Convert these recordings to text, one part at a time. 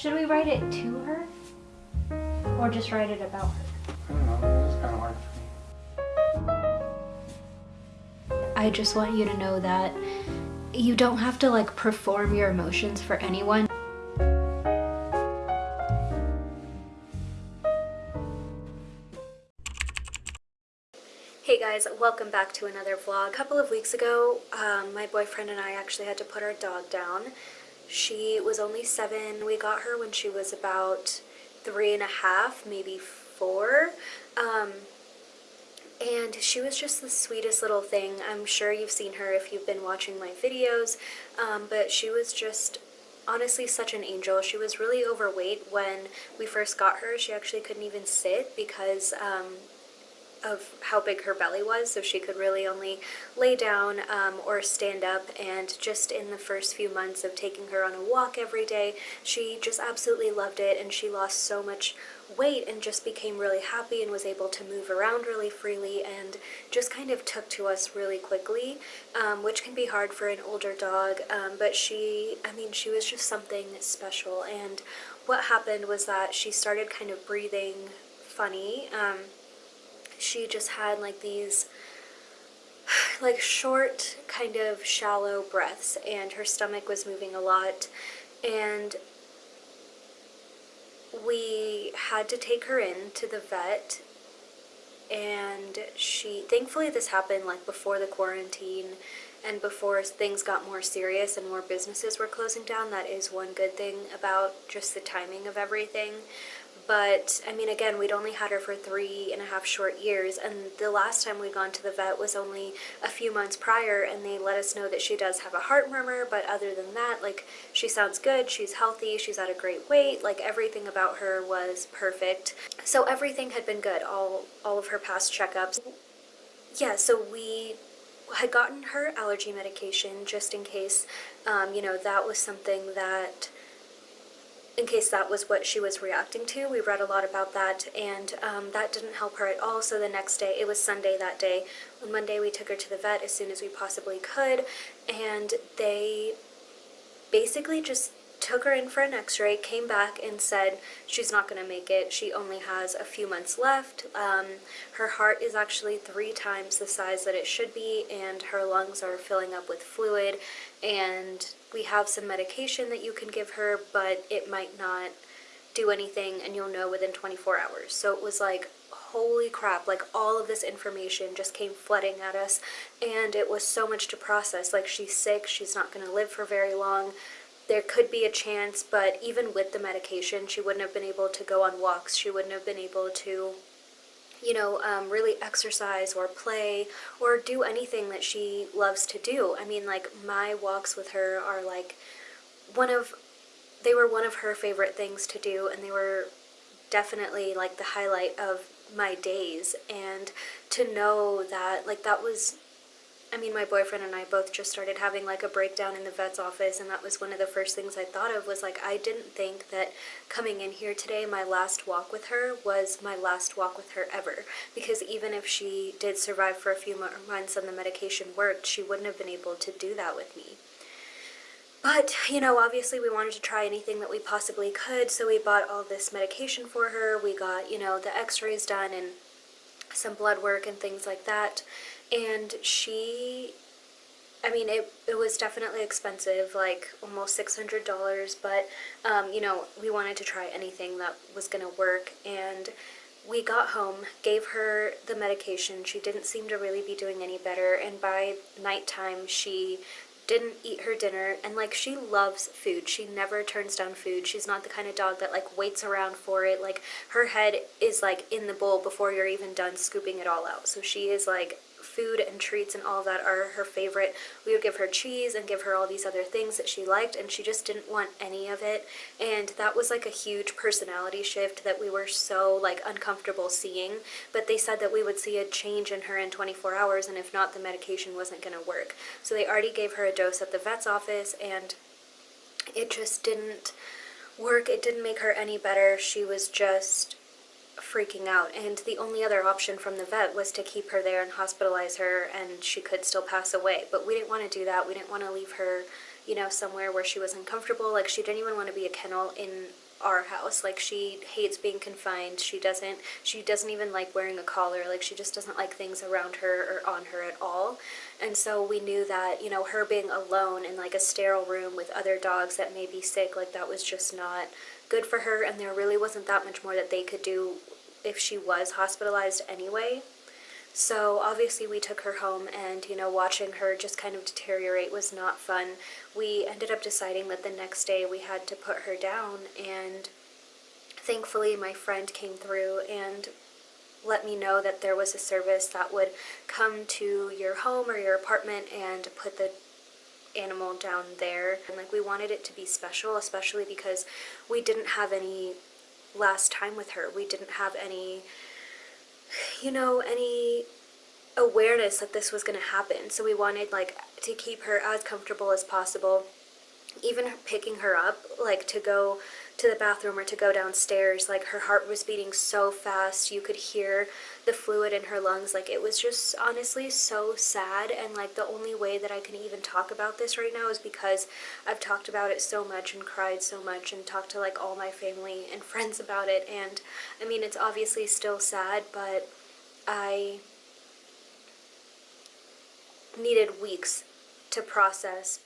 Should we write it to her? Or just write it about her? I don't know. It's kind of hard for me. I just want you to know that you don't have to like perform your emotions for anyone. Hey guys, welcome back to another vlog. A couple of weeks ago, um, my boyfriend and I actually had to put our dog down. She was only seven. We got her when she was about three and a half, maybe four. Um, and she was just the sweetest little thing. I'm sure you've seen her if you've been watching my videos, um, but she was just honestly such an angel. She was really overweight when we first got her. She actually couldn't even sit because um, of how big her belly was, so she could really only lay down um, or stand up. And just in the first few months of taking her on a walk every day, she just absolutely loved it, and she lost so much weight and just became really happy and was able to move around really freely and just kind of took to us really quickly, um, which can be hard for an older dog. Um, but she, I mean, she was just something special. And what happened was that she started kind of breathing funny. Um, she just had like these like short kind of shallow breaths and her stomach was moving a lot and we had to take her in to the vet and she thankfully this happened like before the quarantine and before things got more serious and more businesses were closing down that is one good thing about just the timing of everything. But I mean again we'd only had her for three and a half short years and the last time we'd gone to the vet was only a few months prior and they let us know that she does have a heart murmur but other than that like she sounds good she's healthy she's at a great weight like everything about her was perfect. So everything had been good all all of her past checkups. Yeah so we had gotten her allergy medication just in case um, you know that was something that in case that was what she was reacting to. We read a lot about that and um, that didn't help her at all. So the next day, it was Sunday that day. On Monday, we took her to the vet as soon as we possibly could and they basically just took her in for an x-ray, came back and said she's not going to make it. She only has a few months left. Um, her heart is actually three times the size that it should be and her lungs are filling up with fluid and we have some medication that you can give her but it might not do anything and you'll know within 24 hours. So it was like holy crap, like all of this information just came flooding at us and it was so much to process. Like she's sick, she's not going to live for very long there could be a chance, but even with the medication, she wouldn't have been able to go on walks. She wouldn't have been able to, you know, um, really exercise or play or do anything that she loves to do. I mean, like, my walks with her are like one of, they were one of her favorite things to do, and they were definitely like the highlight of my days. And to know that, like, that was I mean, my boyfriend and I both just started having like a breakdown in the vet's office, and that was one of the first things I thought of was like, I didn't think that coming in here today, my last walk with her was my last walk with her ever. Because even if she did survive for a few more months and the medication worked, she wouldn't have been able to do that with me. But, you know, obviously we wanted to try anything that we possibly could, so we bought all this medication for her. We got, you know, the x-rays done and some blood work and things like that and she I mean, it, it was definitely expensive, like almost $600, but, um, you know, we wanted to try anything that was going to work, and we got home, gave her the medication, she didn't seem to really be doing any better, and by nighttime, she didn't eat her dinner, and, like, she loves food, she never turns down food, she's not the kind of dog that, like, waits around for it, like, her head is, like, in the bowl before you're even done scooping it all out, so she is, like, food and treats and all that are her favorite. We would give her cheese and give her all these other things that she liked and she just didn't want any of it and that was like a huge personality shift that we were so like uncomfortable seeing but they said that we would see a change in her in 24 hours and if not the medication wasn't going to work. So they already gave her a dose at the vet's office and it just didn't work. It didn't make her any better. She was just freaking out and the only other option from the vet was to keep her there and hospitalize her and she could still pass away but we didn't want to do that we didn't want to leave her you know somewhere where she was uncomfortable like she didn't even want to be a kennel in our house. Like she hates being confined. She doesn't she doesn't even like wearing a collar. Like she just doesn't like things around her or on her at all. And so we knew that, you know, her being alone in like a sterile room with other dogs that may be sick, like that was just not good for her and there really wasn't that much more that they could do if she was hospitalized anyway. So obviously we took her home and, you know, watching her just kind of deteriorate was not fun. We ended up deciding that the next day we had to put her down and thankfully my friend came through and let me know that there was a service that would come to your home or your apartment and put the animal down there. And like we wanted it to be special, especially because we didn't have any last time with her. We didn't have any you know, any awareness that this was going to happen. So we wanted like to keep her as comfortable as possible. Even picking her up, like to go to the bathroom or to go downstairs, like her heart was beating so fast. You could hear the fluid in her lungs. Like it was just honestly so sad. And like the only way that I can even talk about this right now is because I've talked about it so much and cried so much and talked to like all my family and friends about it. And I mean, it's obviously still sad, but I needed weeks to process,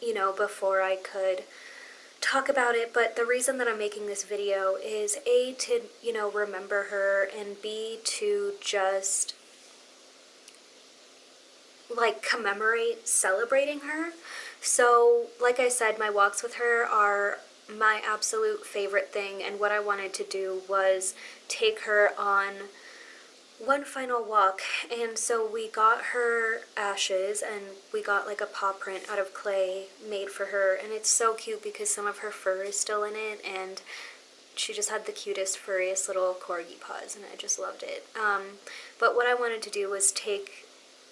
you know, before I could talk about it. But the reason that I'm making this video is A, to, you know, remember her, and B, to just like commemorate celebrating her. So, like I said, my walks with her are my absolute favorite thing, and what I wanted to do was take her on one final walk and so we got her ashes and we got like a paw print out of clay made for her and it's so cute because some of her fur is still in it and she just had the cutest furriest little corgi paws and I just loved it um, but what I wanted to do was take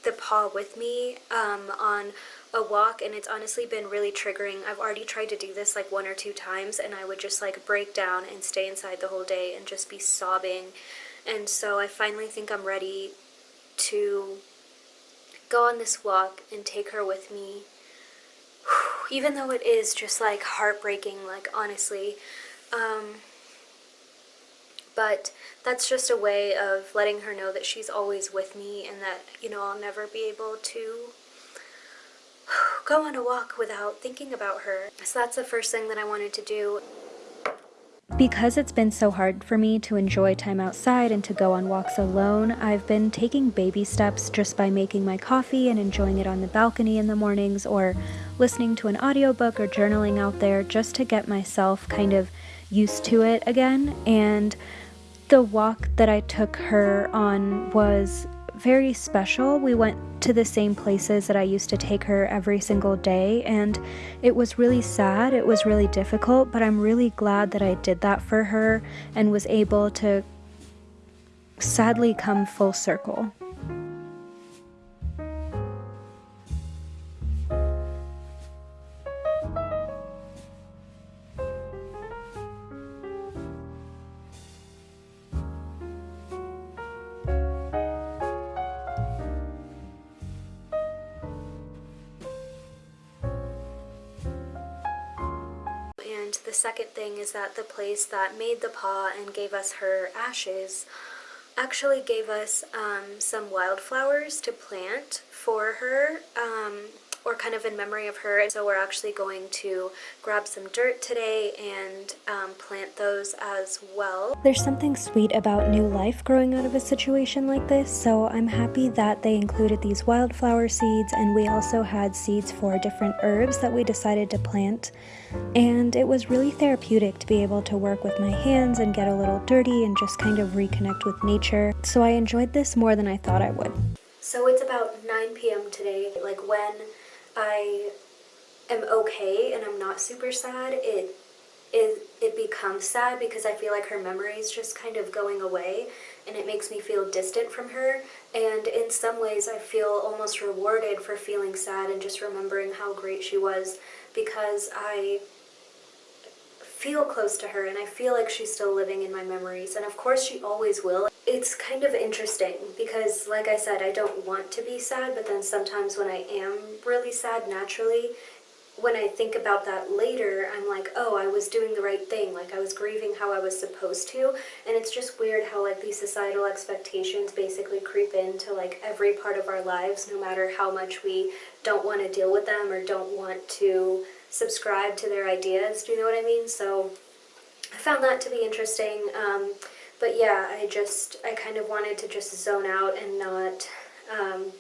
the paw with me um, on a walk and it's honestly been really triggering. I've already tried to do this like one or two times and I would just like break down and stay inside the whole day and just be sobbing and so I finally think I'm ready to go on this walk and take her with me. Even though it is just like heartbreaking, like honestly. Um, but that's just a way of letting her know that she's always with me and that, you know, I'll never be able to go on a walk without thinking about her. So that's the first thing that I wanted to do. Because it's been so hard for me to enjoy time outside and to go on walks alone, I've been taking baby steps just by making my coffee and enjoying it on the balcony in the mornings or listening to an audiobook or journaling out there just to get myself kind of used to it again. And the walk that I took her on was very special. We went to the same places that I used to take her every single day, and it was really sad. It was really difficult, but I'm really glad that I did that for her and was able to sadly come full circle. That the place that made the paw and gave us her ashes actually gave us um, some wildflowers to plant for her um, or kind of in memory of her. And so we're actually going to grab some dirt today and um, plant those as well. There's something sweet about new life growing out of a situation like this, so I'm happy that they included these wildflower seeds and we also had seeds for different herbs that we decided to plant. And it was really therapeutic to be able to work with my hands and get a little dirty and just kind of reconnect with nature. So I enjoyed this more than I thought I would. So it's about 9 p.m. today. Like when I am okay and I'm not super sad, it it, it becomes sad because I feel like her memory is just kind of going away and it makes me feel distant from her and in some ways I feel almost rewarded for feeling sad and just remembering how great she was because I feel close to her and I feel like she's still living in my memories and of course she always will. It's kind of interesting because like I said I don't want to be sad but then sometimes when I am really sad naturally when I think about that later, I'm like, oh, I was doing the right thing. Like, I was grieving how I was supposed to. And it's just weird how, like, these societal expectations basically creep into, like, every part of our lives, no matter how much we don't want to deal with them or don't want to subscribe to their ideas. Do you know what I mean? So, I found that to be interesting. Um, but yeah, I just, I kind of wanted to just zone out and not. Um,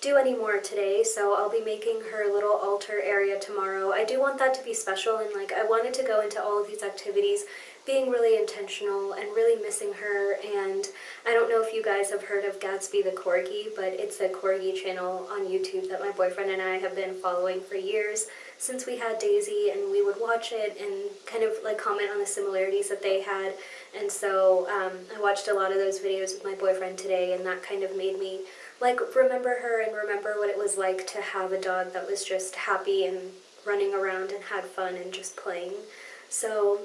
do any more today, so I'll be making her little altar area tomorrow. I do want that to be special and like I wanted to go into all of these activities being really intentional and really missing her and I don't know if you guys have heard of Gatsby the Corgi, but it's a Corgi channel on YouTube that my boyfriend and I have been following for years since we had Daisy and we would watch it and kind of like comment on the similarities that they had and so um, I watched a lot of those videos with my boyfriend today and that kind of made me like remember her and remember what it was like to have a dog that was just happy and running around and had fun and just playing. So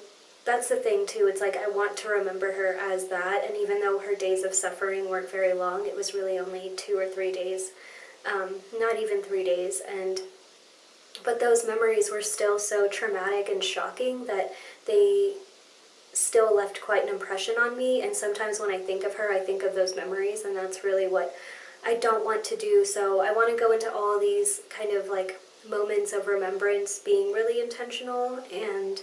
that's the thing too, it's like I want to remember her as that and even though her days of suffering weren't very long, it was really only two or three days, um, not even three days and but those memories were still so traumatic and shocking that they still left quite an impression on me and sometimes when I think of her I think of those memories and that's really what I don't want to do. So I want to go into all these kind of like moments of remembrance being really intentional and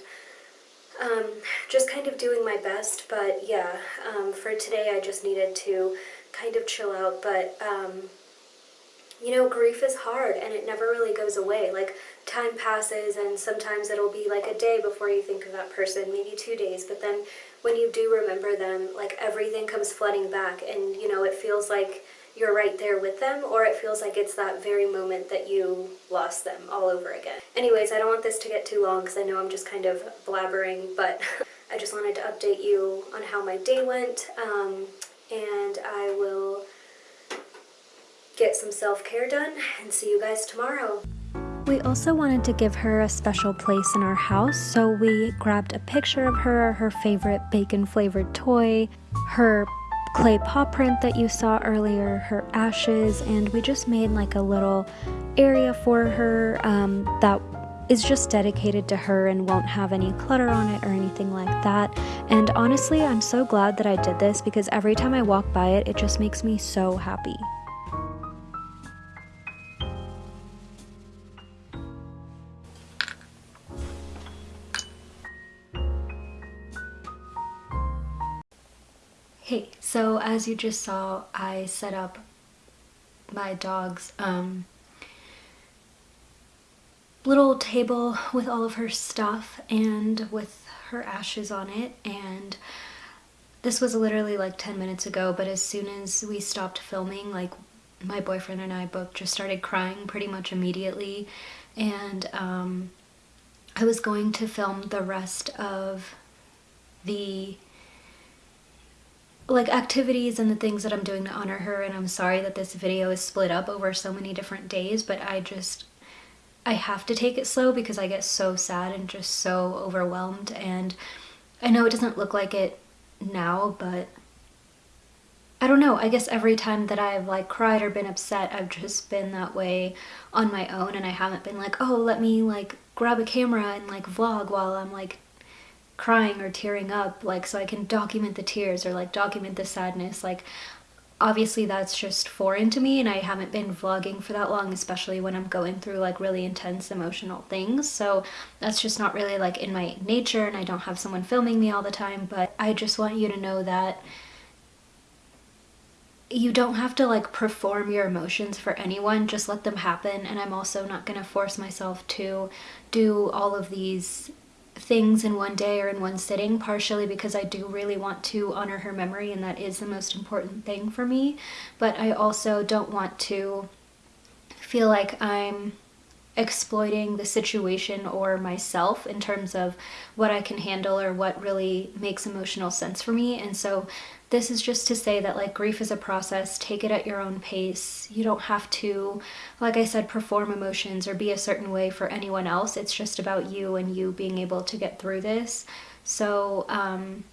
um, just kind of doing my best. But yeah, um, for today I just needed to kind of chill out. But um, you know, grief is hard and it never really goes away. Like time passes and sometimes it'll be like a day before you think of that person, maybe two days. But then when you do remember them, like everything comes flooding back and you know, it feels like you're right there with them or it feels like it's that very moment that you lost them all over again. Anyways, I don't want this to get too long because I know I'm just kind of blabbering, but I just wanted to update you on how my day went um, and I will get some self-care done and see you guys tomorrow. We also wanted to give her a special place in our house, so we grabbed a picture of her, her favorite bacon flavored toy, her clay paw print that you saw earlier, her ashes, and we just made like a little area for her um, that is just dedicated to her and won't have any clutter on it or anything like that. And honestly, I'm so glad that I did this because every time I walk by it, it just makes me so happy. So as you just saw, I set up my dog's um, little table with all of her stuff and with her ashes on it and this was literally like 10 minutes ago but as soon as we stopped filming like my boyfriend and I both just started crying pretty much immediately and um, I was going to film the rest of the like activities and the things that I'm doing to honor her and I'm sorry that this video is split up over so many different days but I just I have to take it slow because I get so sad and just so overwhelmed and I know it doesn't look like it now but I don't know. I guess every time that I've like cried or been upset I've just been that way on my own and I haven't been like oh let me like grab a camera and like vlog while I'm like crying or tearing up like so I can document the tears or like document the sadness like obviously that's just foreign to me and I haven't been vlogging for that long especially when I'm going through like really intense emotional things. So that's just not really like in my nature and I don't have someone filming me all the time but I just want you to know that you don't have to like perform your emotions for anyone just let them happen. And I'm also not gonna force myself to do all of these things in one day or in one sitting, partially because I do really want to honor her memory and that is the most important thing for me. But I also don't want to feel like I'm exploiting the situation or myself in terms of what I can handle or what really makes emotional sense for me. And so this is just to say that like grief is a process, take it at your own pace. You don't have to, like I said, perform emotions or be a certain way for anyone else. It's just about you and you being able to get through this. So um,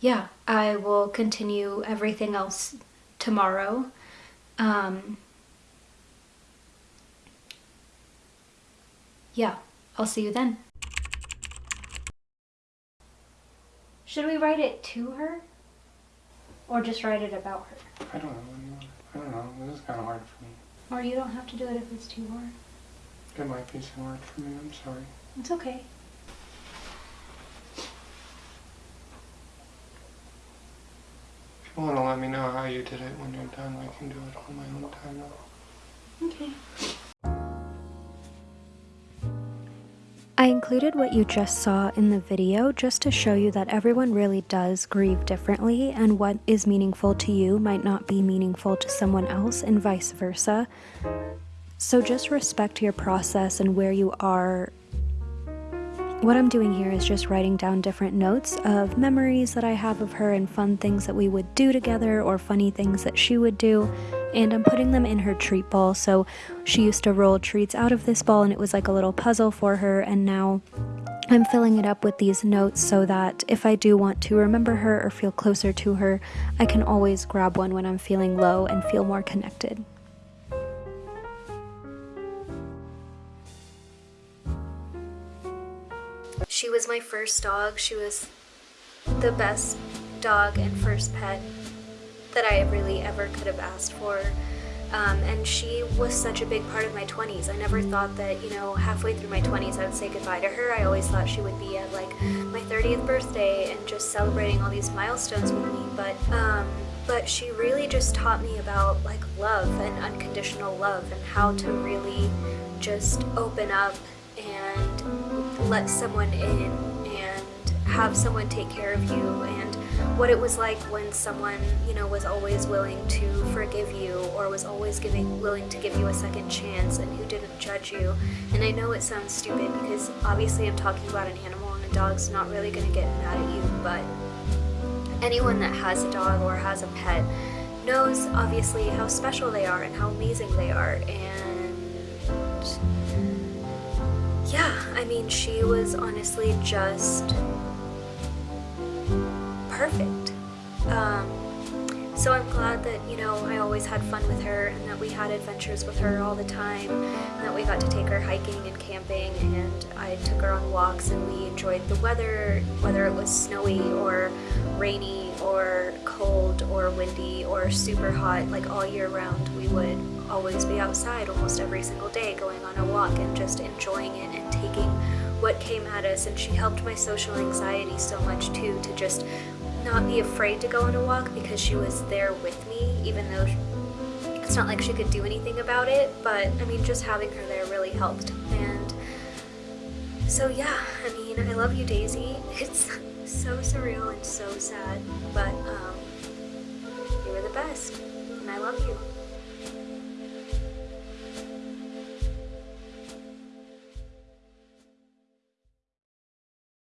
yeah, I will continue everything else tomorrow. Um, Yeah, I'll see you then. Should we write it to her? Or just write it about her? I don't know. What do you want? I don't know. This is kind of hard for me. Or you don't have to do it if it's too hard. It might be too hard for me. I'm sorry. It's okay. If you want to let me know how you did it when you're done, I can do it on my own time now. Okay. I included what you just saw in the video just to show you that everyone really does grieve differently, and what is meaningful to you might not be meaningful to someone else, and vice versa. So just respect your process and where you are. What I'm doing here is just writing down different notes of memories that I have of her and fun things that we would do together or funny things that she would do. And I'm putting them in her treat ball. So she used to roll treats out of this ball and it was like a little puzzle for her. And now I'm filling it up with these notes so that if I do want to remember her or feel closer to her, I can always grab one when I'm feeling low and feel more connected. She was my first dog. She was the best dog and first pet that I really ever could have asked for. Um, and she was such a big part of my 20s. I never thought that, you know, halfway through my 20s I would say goodbye to her. I always thought she would be at like my 30th birthday and just celebrating all these milestones with me. But, um, but she really just taught me about like love and unconditional love and how to really just open up and let someone in and have someone take care of you and what it was like when someone you know was always willing to forgive you or was always giving willing to give you a second chance and who didn't judge you. And I know it sounds stupid because obviously I'm talking about an animal and a dog's not really going to get mad at you but anyone that has a dog or has a pet knows obviously how special they are and how amazing they are. And yeah, I mean, she was honestly just perfect. Um, so I'm glad that, you know, I always had fun with her and that we had adventures with her all the time and that we got to take her hiking and camping and I took her on walks and we enjoyed the weather, whether it was snowy or rainy or cold or windy or super hot, like all year round, we would always be outside almost every single day going on a walk and just enjoying it and taking what came at us and she helped my social anxiety so much too to just not be afraid to go on a walk because she was there with me even though it's not like she could do anything about it. But I mean just having her there really helped. And so yeah I mean I love you Daisy. It's so surreal and so sad. But um, you were the best and I love you